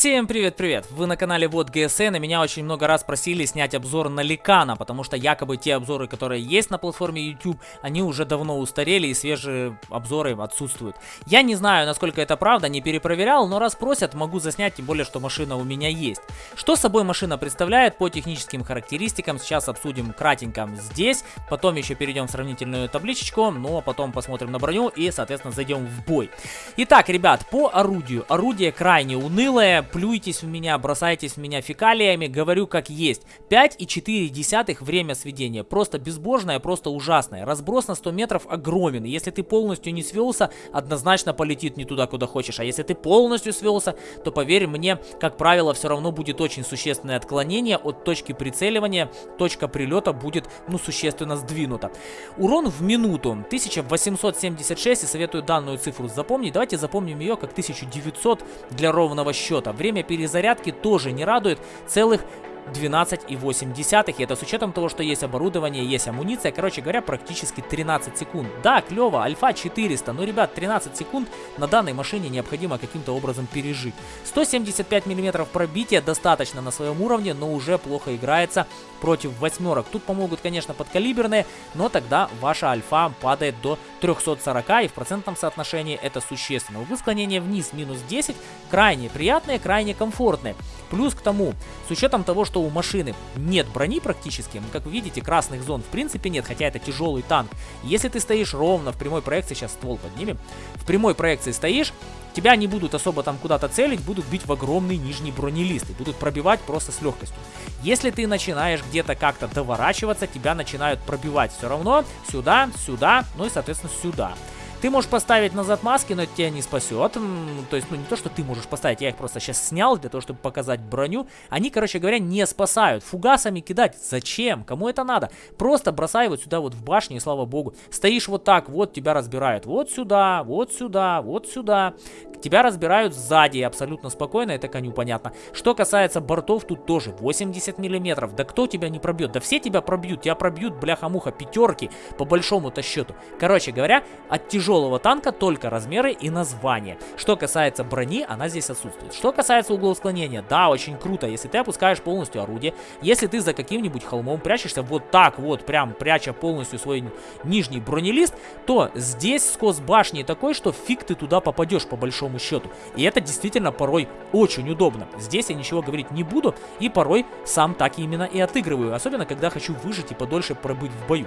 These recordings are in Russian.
Всем привет-привет! Вы на канале Вот ГСН, и меня очень много раз просили снять обзор на Ликана, потому что якобы те обзоры, которые есть на платформе YouTube, они уже давно устарели и свежие обзоры отсутствуют. Я не знаю, насколько это правда, не перепроверял, но раз просят, могу заснять, тем более, что машина у меня есть. Что собой машина представляет по техническим характеристикам, сейчас обсудим кратенько здесь, потом еще перейдем в сравнительную табличечку, ну а потом посмотрим на броню и, соответственно, зайдем в бой. Итак, ребят, по орудию. Орудие крайне унылое, плюйтесь в меня, бросайтесь в меня фекалиями, говорю как есть. 5,4 время сведения. Просто безбожное, просто ужасное. Разброс на 100 метров огромен. Если ты полностью не свелся, однозначно полетит не туда, куда хочешь. А если ты полностью свелся, то поверь мне, как правило, все равно будет очень существенное отклонение от точки прицеливания. Точка прилета будет, ну, существенно сдвинута. Урон в минуту 1876, и советую данную цифру запомнить. Давайте запомним ее как 1900 для ровного счета. Время перезарядки тоже не радует. Целых 12,8. И это с учетом того, что есть оборудование, есть амуниция. Короче говоря, практически 13 секунд. Да, клево, альфа 400. Но, ребят, 13 секунд на данной машине необходимо каким-то образом пережить. 175 мм пробития достаточно на своем уровне, но уже плохо играется против восьмерок. Тут помогут, конечно, подкалиберные, но тогда ваша альфа падает до 340, и в процентном соотношении это существенно. Углы склонения вниз минус 10 крайне приятные, крайне комфортные. Плюс к тому, с учетом того, что у машины нет брони практически, как вы видите, красных зон в принципе нет, хотя это тяжелый танк. Если ты стоишь ровно в прямой проекции, сейчас ствол поднимем, в прямой проекции стоишь, тебя не будут особо там куда-то целить, будут бить в огромный нижний бронелист и будут пробивать просто с легкостью. Если ты начинаешь где-то как-то доворачиваться, тебя начинают пробивать все равно сюда, сюда, ну и соответственно сюда. Ты можешь поставить назад маски, но это тебя не спасет. То есть, ну не то, что ты можешь поставить, я их просто сейчас снял для того, чтобы показать броню. Они, короче говоря, не спасают. Фугасами кидать зачем? Кому это надо? Просто бросай вот сюда вот в башню, и слава богу. Стоишь вот так, вот тебя разбирают. Вот сюда, вот сюда, вот сюда. Тебя разбирают сзади абсолютно спокойно, это коню понятно. Что касается бортов, тут тоже 80 миллиметров. Да кто тебя не пробьет? Да все тебя пробьют. Тебя пробьют, бляха-муха, пятерки по большому-то счету. Короче говоря, от тяжелого танка только размеры и название. Что касается брони, она здесь отсутствует. Что касается углов склонения, да, очень круто, если ты опускаешь полностью орудие, если ты за каким-нибудь холмом прячешься вот так вот, прям пряча полностью свой нижний бронелист, то здесь скос башни такой, что фиг ты туда попадешь по большому счету. И это действительно порой очень удобно. Здесь я ничего говорить не буду, и порой сам так именно и отыгрываю, особенно когда хочу выжить и подольше пробыть в бою.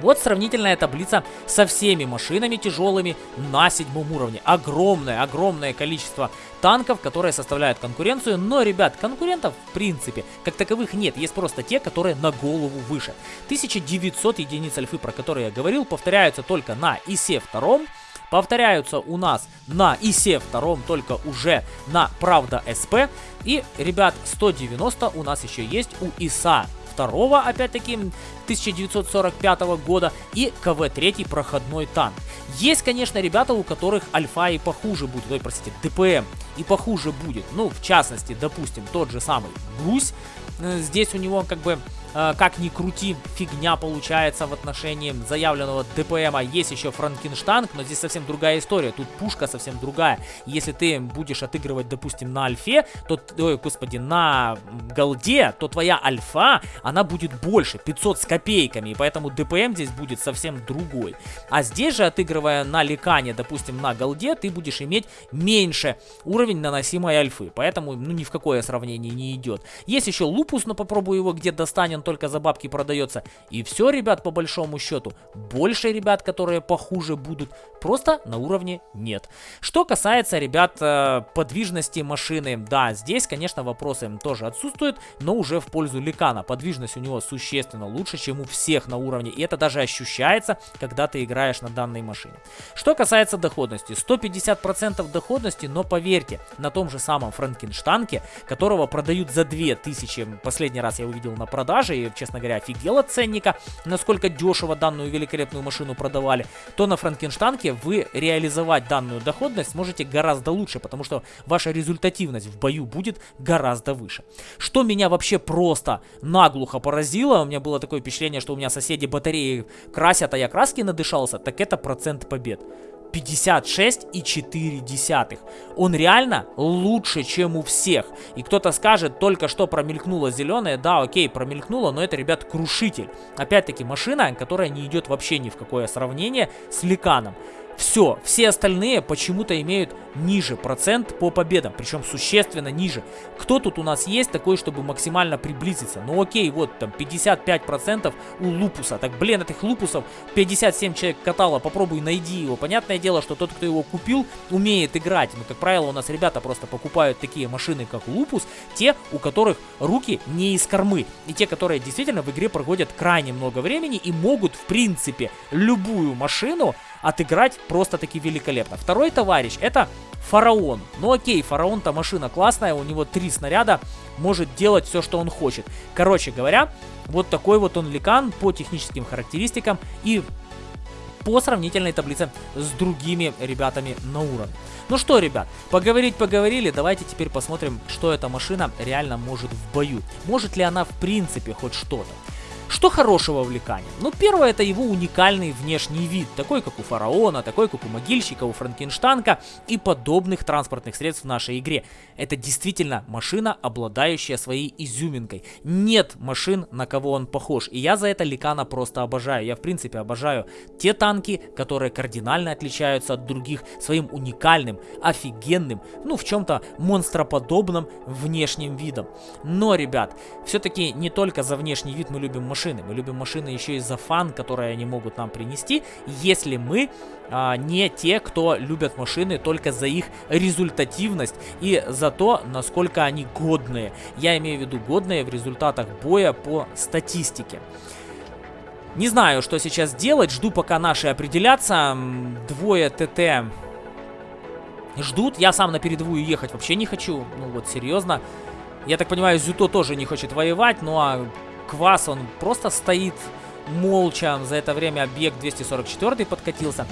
Вот сравнительная таблица со всеми машинами тяжелыми на седьмом уровне. Огромное, огромное количество танков, которые составляют конкуренцию. Но, ребят, конкурентов в принципе как таковых нет. Есть просто те, которые на голову выше. 1900 единиц альфы, про которые я говорил, повторяются только на ИСе втором повторяются у нас на ИСе втором, только уже на Правда СП. И, ребят, 190 у нас еще есть у ИСа второго, опять-таки, 1945 года, и КВ-3 проходной танк. Есть, конечно, ребята, у которых альфа и похуже будет, ой, простите, ДПМ и похуже будет. Ну, в частности, допустим, тот же самый Гусь, э, здесь у него как бы как ни крути, фигня получается в отношении заявленного ДПМа. Есть еще Франкенштанг, но здесь совсем другая история. Тут пушка совсем другая. Если ты будешь отыгрывать, допустим, на альфе, то, ой, господи, на голде, то твоя альфа, она будет больше, 500 с копейками. И поэтому ДПМ здесь будет совсем другой. А здесь же, отыгрывая на ликане, допустим, на голде, ты будешь иметь меньше уровень наносимой альфы. Поэтому, ну, ни в какое сравнение не идет. Есть еще лупус, но попробую его где достанем он только за бабки продается. И все, ребят, по большому счету. Больше ребят, которые похуже будут, просто на уровне нет. Что касается, ребят, э, подвижности машины, да, здесь, конечно, вопросы тоже отсутствуют, но уже в пользу Ликана. Подвижность у него существенно лучше, чем у всех на уровне, и это даже ощущается, когда ты играешь на данной машине. Что касается доходности, 150% доходности, но поверьте, на том же самом Франкенштанке, которого продают за 2000, последний раз я увидел на продаже, продаже, и, честно говоря, офигел от ценника, насколько дешево данную великолепную машину продавали, то на Франкенштанке вы реализовать данную доходность сможете гораздо лучше, потому что ваша результативность в бою будет гораздо выше. Что меня вообще просто наглухо поразило, у меня было такое впечатление, что у меня соседи батареи красят, а я краски надышался, так это процент побед. 56,4. Он реально лучше, чем у всех. И кто-то скажет, только что промелькнуло зеленое. Да, окей, промелькнуло, но это, ребят, крушитель. Опять-таки, машина, которая не идет вообще ни в какое сравнение с Ликаном. Все, все остальные почему-то имеют ниже процент по победам, причем существенно ниже. Кто тут у нас есть такой, чтобы максимально приблизиться? Ну окей, вот там 55% у Лупуса. Так, блин, этих Лупусов 57 человек катало, попробуй найди его. Понятное дело, что тот, кто его купил, умеет играть. Но, как правило, у нас ребята просто покупают такие машины, как Лупус, те, у которых руки не из кормы. И те, которые действительно в игре проводят крайне много времени и могут, в принципе, любую машину отыграть просто-таки великолепно. Второй товарищ это Фараон. Ну окей, Фараон-то машина классная, у него три снаряда, может делать все, что он хочет. Короче говоря, вот такой вот он ликан по техническим характеристикам и по сравнительной таблице с другими ребятами на уровне. Ну что, ребят, поговорить поговорили, давайте теперь посмотрим, что эта машина реально может в бою. Может ли она в принципе хоть что-то. Что хорошего в Ликане? Ну, первое, это его уникальный внешний вид, такой, как у Фараона, такой, как у Могильщика, у Франкенштанка и подобных транспортных средств в нашей игре. Это действительно машина, обладающая своей изюминкой. Нет машин, на кого он похож, и я за это Ликана просто обожаю. Я, в принципе, обожаю те танки, которые кардинально отличаются от других своим уникальным, офигенным, ну, в чем-то монстроподобным внешним видом. Но, ребят, все-таки не только за внешний вид мы любим машины, машины. Мы любим машины еще и за фан, которые они могут нам принести, если мы а, не те, кто любят машины только за их результативность и за то, насколько они годные. Я имею в виду годные в результатах боя по статистике. Не знаю, что сейчас делать, жду пока наши определятся. Двое ТТ ждут, я сам на передовую ехать вообще не хочу, ну вот серьезно. Я так понимаю, Зюто тоже не хочет воевать, ну а Квас, он просто стоит молча. За это время объект 244 подкатился.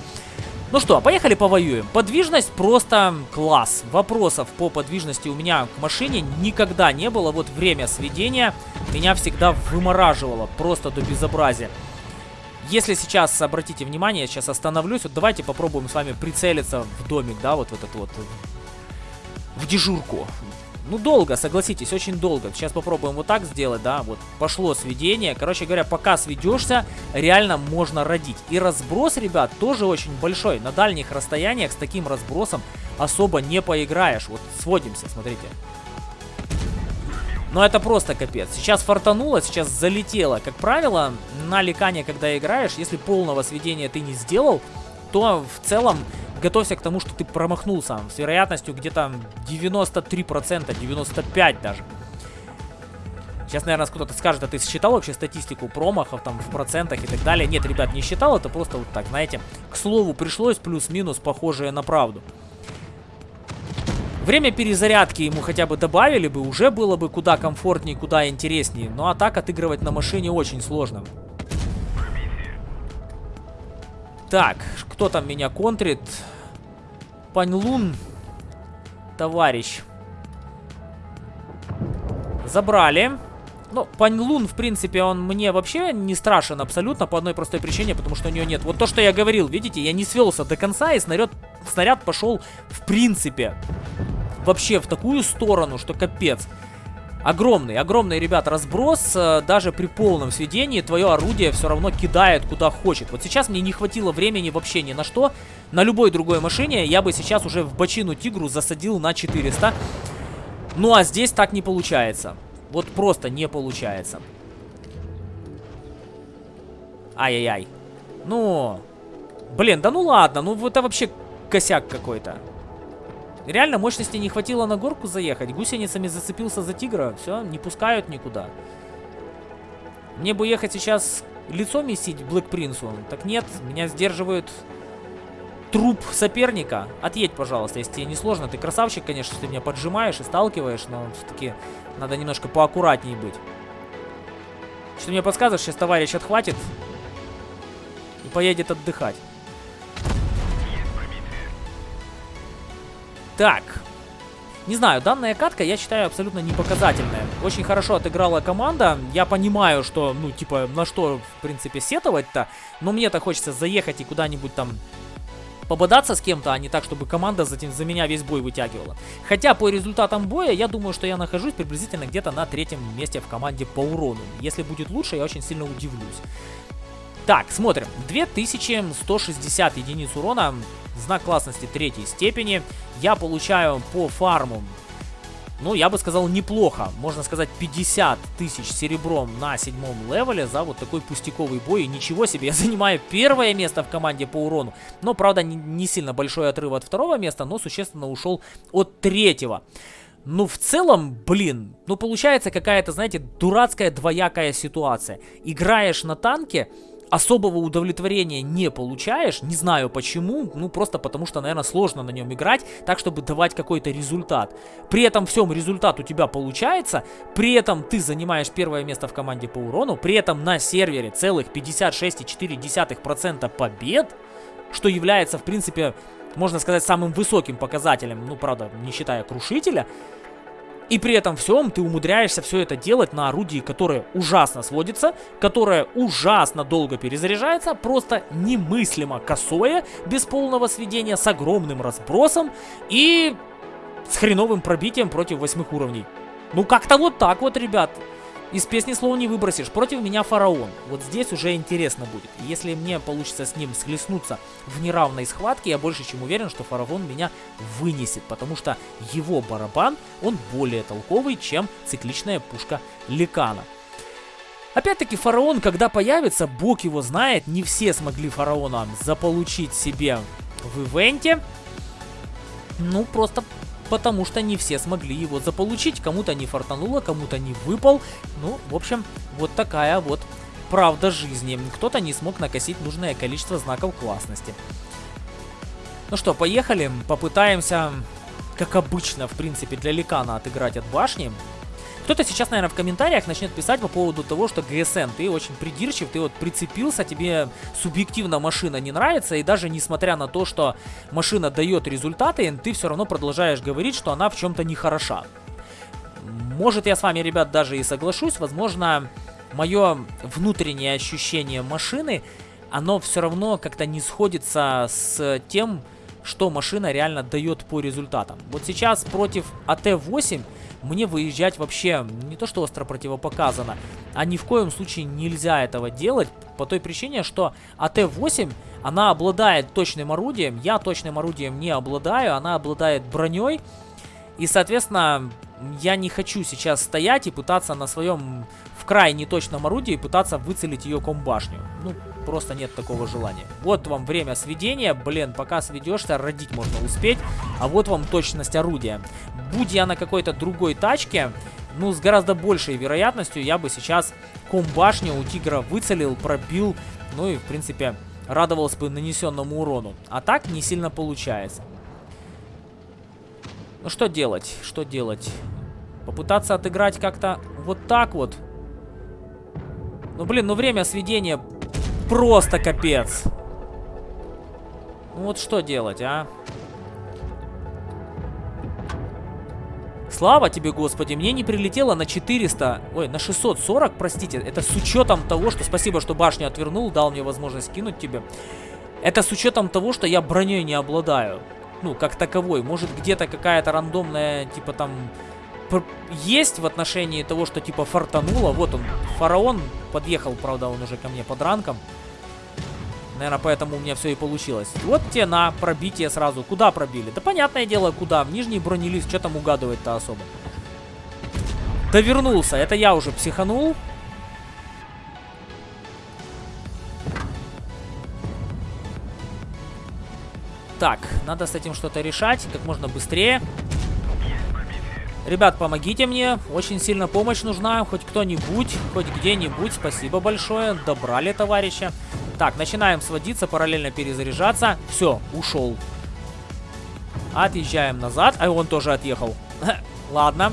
Ну что, поехали повоюем. Подвижность просто класс. Вопросов по подвижности у меня к машине никогда не было. Вот время сведения меня всегда вымораживало просто до безобразия. Если сейчас, обратите внимание, я сейчас остановлюсь, вот давайте попробуем с вами прицелиться в домик, да, вот в этот вот, в дежурку. Ну, долго, согласитесь, очень долго. Сейчас попробуем вот так сделать, да, вот пошло сведение. Короче говоря, пока сведешься, реально можно родить. И разброс, ребят, тоже очень большой. На дальних расстояниях с таким разбросом особо не поиграешь. Вот сводимся, смотрите. Но это просто капец. Сейчас фартануло, сейчас залетело. Как правило, на ликане, когда играешь, если полного сведения ты не сделал, то в целом готовься к тому, что ты промахнулся с вероятностью где-то 93%, 95% даже. Сейчас, наверное, кто-то скажет, а ты считал вообще статистику промахов там в процентах и так далее? Нет, ребят, не считал, это просто вот так, знаете. К слову, пришлось плюс-минус похожее на правду. Время перезарядки ему хотя бы добавили бы, уже было бы куда комфортнее, куда интереснее. Ну а так отыгрывать на машине очень сложно. Так, кто там меня контрит? Паньлун, товарищ. Забрали. Ну, Паньлун, в принципе, он мне вообще не страшен абсолютно по одной простой причине, потому что у нее нет. Вот то, что я говорил, видите, я не свелся до конца, и снаряд, снаряд пошел, в принципе, вообще в такую сторону, что капец. Огромный, огромный, ребят, разброс. Э, даже при полном сведении твое орудие все равно кидает куда хочет. Вот сейчас мне не хватило времени вообще ни на что. На любой другой машине я бы сейчас уже в бочину Тигру засадил на 400. Ну а здесь так не получается. Вот просто не получается. Ай-яй-яй. Ну... Блин, да ну ладно, ну это вообще косяк какой-то. Реально мощности не хватило на горку заехать. Гусеницами зацепился за тигра. Все, не пускают никуда. Мне бы ехать сейчас лицо месить Блэк Принцу. Так нет, меня сдерживают труп соперника. Отъедь, пожалуйста, если тебе не сложно. Ты красавчик, конечно, что ты меня поджимаешь и сталкиваешь, но все-таки надо немножко поаккуратнее быть. Что мне подсказываешь, сейчас товарищ отхватит и поедет отдыхать. Так. Не знаю, данная катка я считаю абсолютно непоказательная. Очень хорошо отыграла команда. Я понимаю, что, ну, типа, на что, в принципе, сетовать-то. Но мне-то хочется заехать и куда-нибудь там пободаться с кем-то, а не так, чтобы команда за, за меня весь бой вытягивала. Хотя по результатам боя я думаю, что я нахожусь приблизительно где-то на третьем месте в команде по урону. Если будет лучше, я очень сильно удивлюсь. Так, смотрим. 2160 единиц урона, знак классности третьей степени. Я получаю по фарму ну, я бы сказал, неплохо. Можно сказать, 50 тысяч серебром на седьмом левеле за вот такой пустяковый бой. И ничего себе, я занимаю первое место в команде по урону. Но, правда, не, не сильно большой отрыв от второго места, но существенно ушел от третьего. Ну, в целом, блин, ну, получается какая-то, знаете, дурацкая двоякая ситуация. Играешь на танке, особого удовлетворения не получаешь, не знаю почему, ну просто потому что, наверное, сложно на нем играть, так чтобы давать какой-то результат. При этом всем результат у тебя получается, при этом ты занимаешь первое место в команде по урону, при этом на сервере целых 56,4% побед, что является, в принципе, можно сказать, самым высоким показателем, ну, правда, не считая крушителя, и при этом всем ты умудряешься все это делать на орудии, которое ужасно сводится, которое ужасно долго перезаряжается, просто немыслимо косое, без полного сведения, с огромным разбросом и с хреновым пробитием против восьмых уровней. Ну как-то вот так вот, ребят. Из песни слова не выбросишь. Против меня фараон. Вот здесь уже интересно будет. Если мне получится с ним схлестнуться в неравной схватке, я больше чем уверен, что фараон меня вынесет. Потому что его барабан, он более толковый, чем цикличная пушка Ликана. Опять-таки, фараон, когда появится, бог его знает, не все смогли фараона заполучить себе в ивенте. Ну, просто потому что не все смогли его заполучить. Кому-то не фартануло, кому-то не выпал. Ну, в общем, вот такая вот правда жизни. Кто-то не смог накосить нужное количество знаков классности. Ну что, поехали, попытаемся, как обычно, в принципе, для Ликана отыграть от башни. Кто-то сейчас, наверное, в комментариях начнет писать по поводу того, что ГСН, ты очень придирчив, ты вот прицепился, тебе субъективно машина не нравится, и даже несмотря на то, что машина дает результаты, ты все равно продолжаешь говорить, что она в чем-то не хороша. Может, я с вами, ребят, даже и соглашусь, возможно, мое внутреннее ощущение машины, оно все равно как-то не сходится с тем, что машина реально дает по результатам. Вот сейчас против АТ-8 мне выезжать вообще не то что остро противопоказано, а ни в коем случае нельзя этого делать, по той причине, что АТ-8, она обладает точным орудием, я точным орудием не обладаю, она обладает броней, и, соответственно, я не хочу сейчас стоять и пытаться на своем крайне точном орудии пытаться выцелить ее комбашню. Ну, просто нет такого желания. Вот вам время сведения. Блин, пока сведешься, родить можно успеть. А вот вам точность орудия. Будь я на какой-то другой тачке, ну, с гораздо большей вероятностью я бы сейчас комбашню у тигра выцелил, пробил, ну и, в принципе, радовался бы нанесенному урону. А так не сильно получается. Ну, что делать? Что делать? Попытаться отыграть как-то вот так вот. Ну, блин, ну время сведения просто капец. Ну, вот что делать, а? Слава тебе, Господи, мне не прилетело на 400, ой, на 640, простите. Это с учетом того, что спасибо, что башню отвернул, дал мне возможность кинуть тебе. Это с учетом того, что я броней не обладаю. Ну, как таковой. Может, где-то какая-то рандомная, типа там, есть в отношении того, что типа фартануло. Вот он, фараон подъехал, правда, он уже ко мне под ранком. Наверное, поэтому у меня все и получилось. Вот те на пробитие сразу. Куда пробили? Да понятное дело, куда. В нижний бронелист. Что там угадывать-то особо? Довернулся. Это я уже психанул. Так, надо с этим что-то решать как можно быстрее. Ребят, помогите мне. Очень сильно помощь нужна. Хоть кто-нибудь, хоть где-нибудь. Спасибо большое. Добрали товарища. Так, начинаем сводиться, параллельно перезаряжаться. Все, ушел. Отъезжаем назад. А он тоже отъехал. Ладно.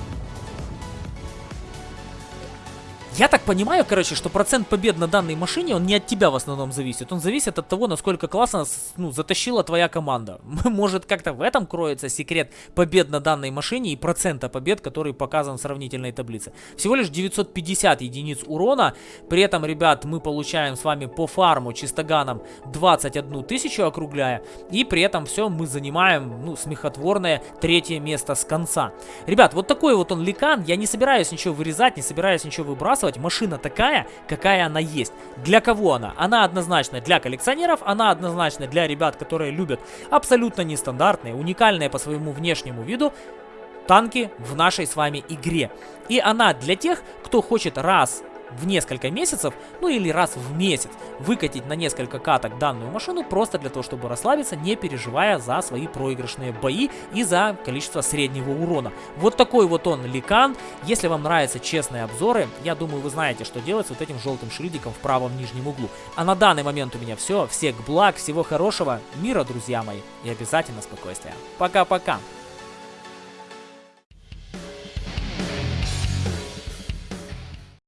Я так понимаю, короче, что процент побед на данной машине, он не от тебя в основном зависит. Он зависит от того, насколько классно ну, затащила твоя команда. Может, как-то в этом кроется секрет побед на данной машине и процента побед, который показан в сравнительной таблице. Всего лишь 950 единиц урона. При этом, ребят, мы получаем с вами по фарму чистоганом 21 тысячу округляя. И при этом все мы занимаем, ну, смехотворное третье место с конца. Ребят, вот такой вот он ликан. Я не собираюсь ничего вырезать, не собираюсь ничего выбрасывать. Машина такая, какая она есть. Для кого она? Она однозначно для коллекционеров, она однозначно для ребят, которые любят абсолютно нестандартные, уникальные по своему внешнему виду танки в нашей с вами игре. И она для тех, кто хочет раз в несколько месяцев, ну или раз в месяц, выкатить на несколько каток данную машину просто для того, чтобы расслабиться, не переживая за свои проигрышные бои и за количество среднего урона. Вот такой вот он ликан. Если вам нравятся честные обзоры, я думаю, вы знаете, что делать с вот этим желтым шильдиком в правом нижнем углу. А на данный момент у меня все. Всех благ, всего хорошего, мира, друзья мои, и обязательно спокойствия. Пока-пока.